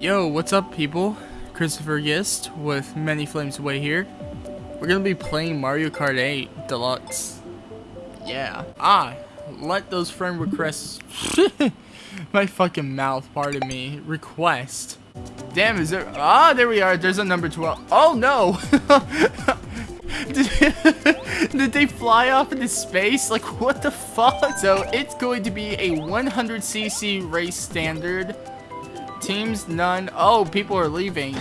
Yo, what's up people? Christopher Gist with Many Flames Away here. We're gonna be playing Mario Kart 8 Deluxe. Yeah. Ah, let those friend requests... My fucking mouth, pardon me. Request. Damn, is there... Ah, there we are. There's a number 12. Oh, no! did, did they fly off into space? Like, what the fuck? So, it's going to be a 100cc race standard Teams, none. Oh, people are leaving.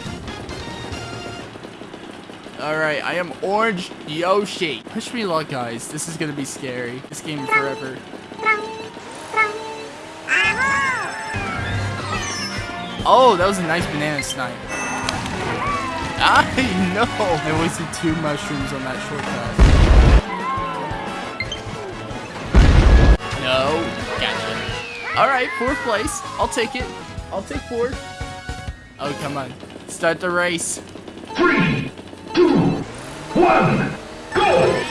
Alright, I am Orange Yoshi. Push me luck, guys. This is gonna be scary. This game forever. Oh, that was a nice banana snipe. I know. I wasted two mushrooms on that shortcut. No. Gotcha. Alright, fourth place. I'll take it. I'll take fourth. Oh, come on. Start the race. Three, two, one, go!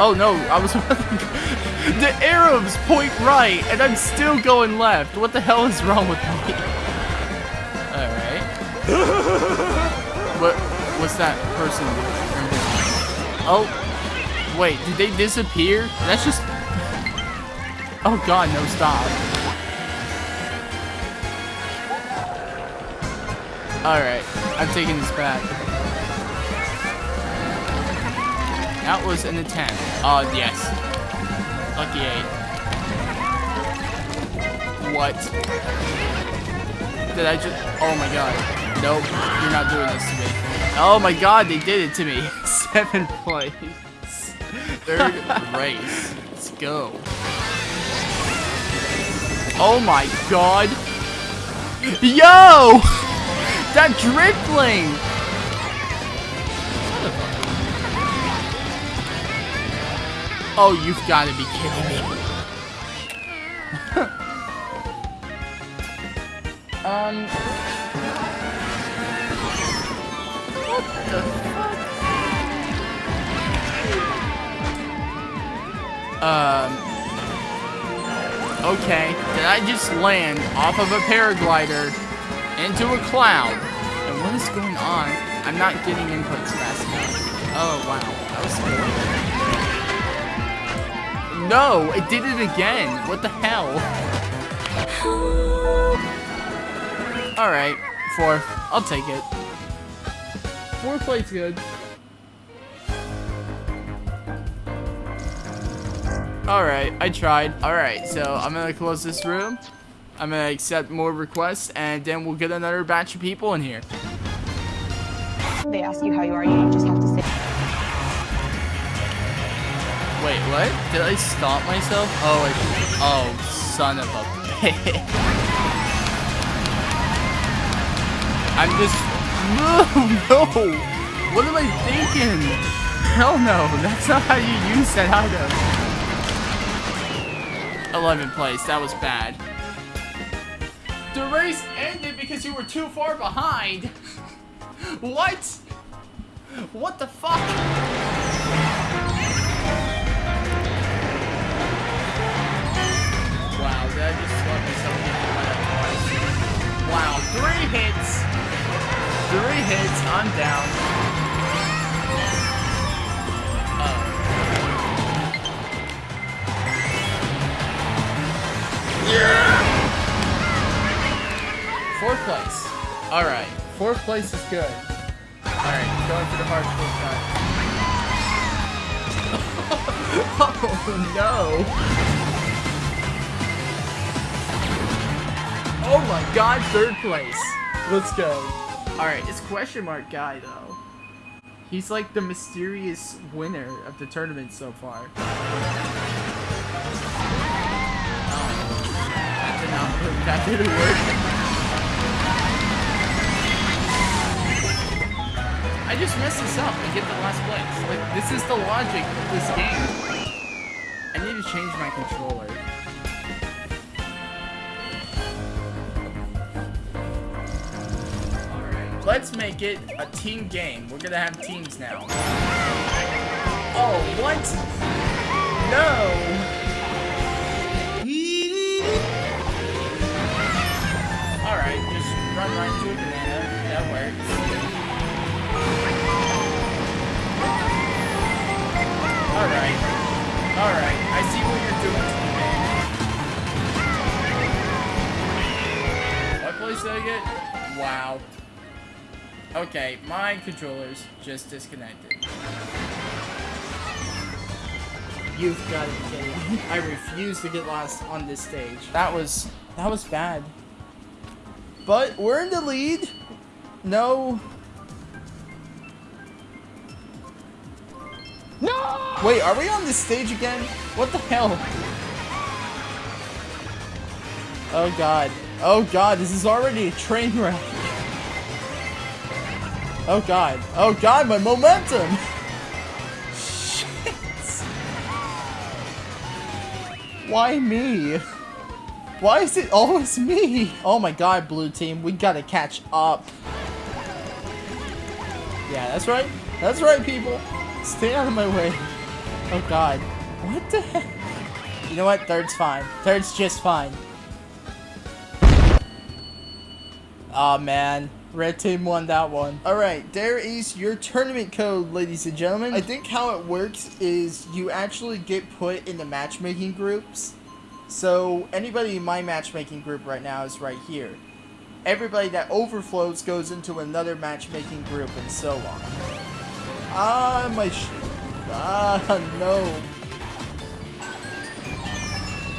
Oh no, I was The arrows point right, and I'm still going left. What the hell is wrong with me? Alright. what, what's that person Oh, wait, did they disappear? That's just... Oh god, no, stop. Alright, I'm taking this back. That was an attempt. Oh, yes. Lucky 8. What? Did I just... Oh my god. Nope, you're not doing this to me. Oh my god, they did it to me. Seventh place. Third race. Let's go. Oh my god. Yo! That dribbling! Oh, you've got to be kidding me. um... What the fuck? Um... Okay, did I just land off of a paraglider into a cloud. And what is going on? I'm not getting inputs fast enough. Oh, wow. That was scary. No, it did it again. What the hell? Alright, fourth. I'll take it. Fourth place good. Alright, I tried. Alright, so I'm gonna close this room. I'm gonna accept more requests, and then we'll get another batch of people in here. They ask you how you are, you just have to say. Wait, what? Did I stop myself? Oh, I, oh, son of a bitch. I'm just, no, no. What am I thinking? Hell no, that's not how you use that item. 11th place, that was bad. The race ended because you were too far behind. what? What the fuck? Place. Alright. Fourth place is good. Alright, going for the hard shortcut. oh no! Oh my god, third place. Let's go. Alright, it's question mark guy though. He's like the mysterious winner of the tournament so far. Oh, that did not that didn't work. I just mess this up and get the last place. Like, this is the logic of this game. I need to change my controller. Let's make it a team game. We're gonna have teams now. Oh, what? No! Alright, just run right into a banana. That works. Alright. I see what you're doing to me. What place did I get? Wow. Okay, my controller's just disconnected. You've got to be kidding me. I refuse to get lost on this stage. That was that was bad. But we're in the lead. No. Wait, are we on this stage again? What the hell? Oh god. Oh god, this is already a train wreck. Oh god. Oh god, my momentum! Shit. Why me? Why is it always me? Oh my god, blue team, we gotta catch up. Yeah, that's right. That's right, people. Stay out of my way. Oh god. What the heck? You know what? Third's fine. Third's just fine. oh, man. Red team won that one. Alright, there is your tournament code, ladies and gentlemen. I think how it works is you actually get put in the matchmaking groups. So anybody in my matchmaking group right now is right here. Everybody that overflows goes into another matchmaking group and so on. Ah, my Ah, no.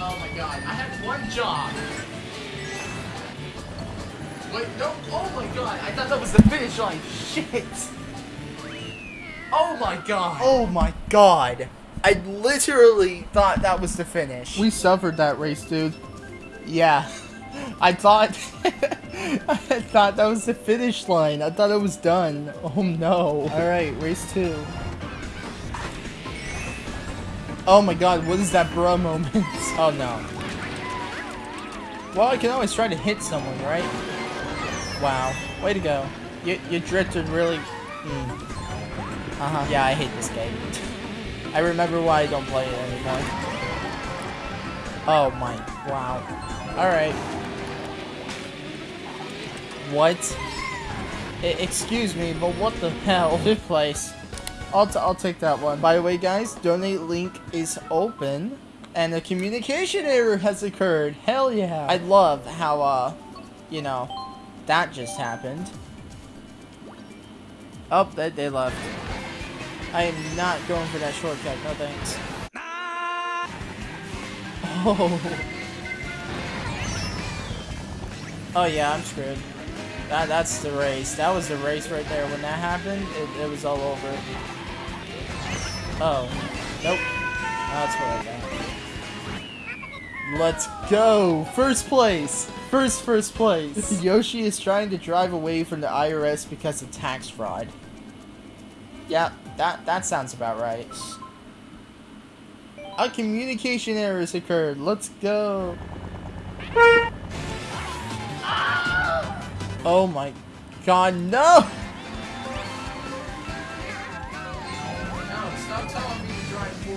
Oh my god, I have one job. Wait, no. Oh my god, I thought that was the finish line. Shit. Oh my god. Oh my god. I literally thought that was the finish. We suffered that race, dude. Yeah. I thought... I thought that was the finish line. I thought it was done. Oh no. Alright, race two. Oh my god, what is that bruh moment? oh no. Well, I can always try to hit someone, right? Wow. Way to go. You, you drifted really... Mm. Uh-huh. Yeah, I hate this game. I remember why I don't play it anymore. Oh my... Wow. Alright. What? I excuse me, but what the hell? This place. I'll, t I'll take that one. By the way, guys, donate link is open. And a communication error has occurred. Hell yeah. I love how, uh, you know, that just happened. Oh, they, they left. I am not going for that shortcut. No thanks. Oh. Oh yeah, I'm screwed. That that's the race. That was the race right there. When that happened, it, it was all over. Oh. Nope. That's what I got. Let's go! First place! First, first place! Yoshi is trying to drive away from the IRS because of tax fraud. Yeah, that, that sounds about right. A communication error has occurred. Let's go! Oh my god, no! No,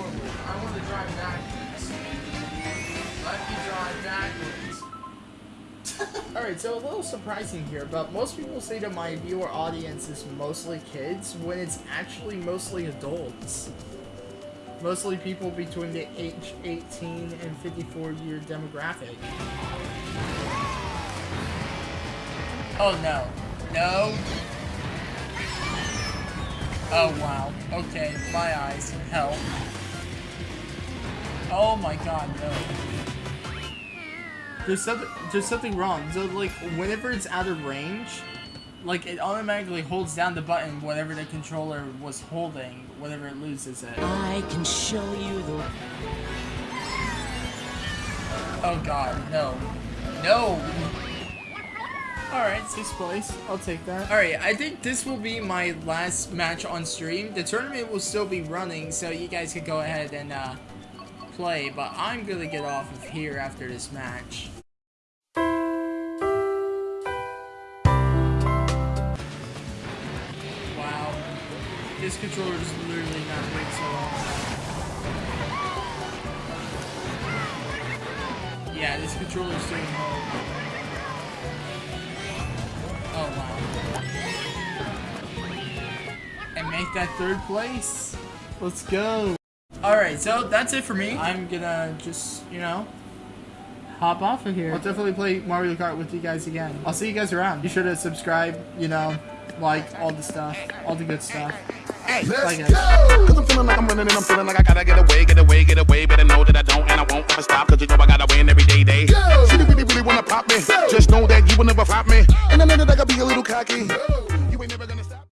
I want to drive backwards. Let me drive backwards. Alright, so a little surprising here, but most people say that my viewer audience is mostly kids, when it's actually mostly adults. Mostly people between the age 18 and 54 year demographic. Oh no. No. Oh wow. Okay, my eyes. Hell. Oh my god, no. There's something there's something wrong. So like whenever it's out of range, like it automatically holds down the button whatever the controller was holding, whenever it loses it. I can show you the Oh god, no. No! Alright, sixth place. I'll take that. Alright, I think this will be my last match on stream. The tournament will still be running, so you guys can go ahead and uh, play, but I'm gonna get off of here after this match. Wow. This controller is literally not waiting so long. Yeah, this controller is doing Oh wow. And make that third place. Let's go. Alright, so that's it for me. I'm gonna just, you know, hop off of here. I'll definitely play Mario Kart with you guys again. I'll see you guys around. Be sure to subscribe, you know, like all the stuff, all the good stuff. Hey, Bye, guys. Cause I'm feeling like I'm running and I'm feeling like I gotta get away, get away, get away. Better know that I don't and I won't ever stop. Cause you know I gotta win every day, day. She really, really wanna pop me. Just know that you will never flop me. And I know that I gotta be a little cocky.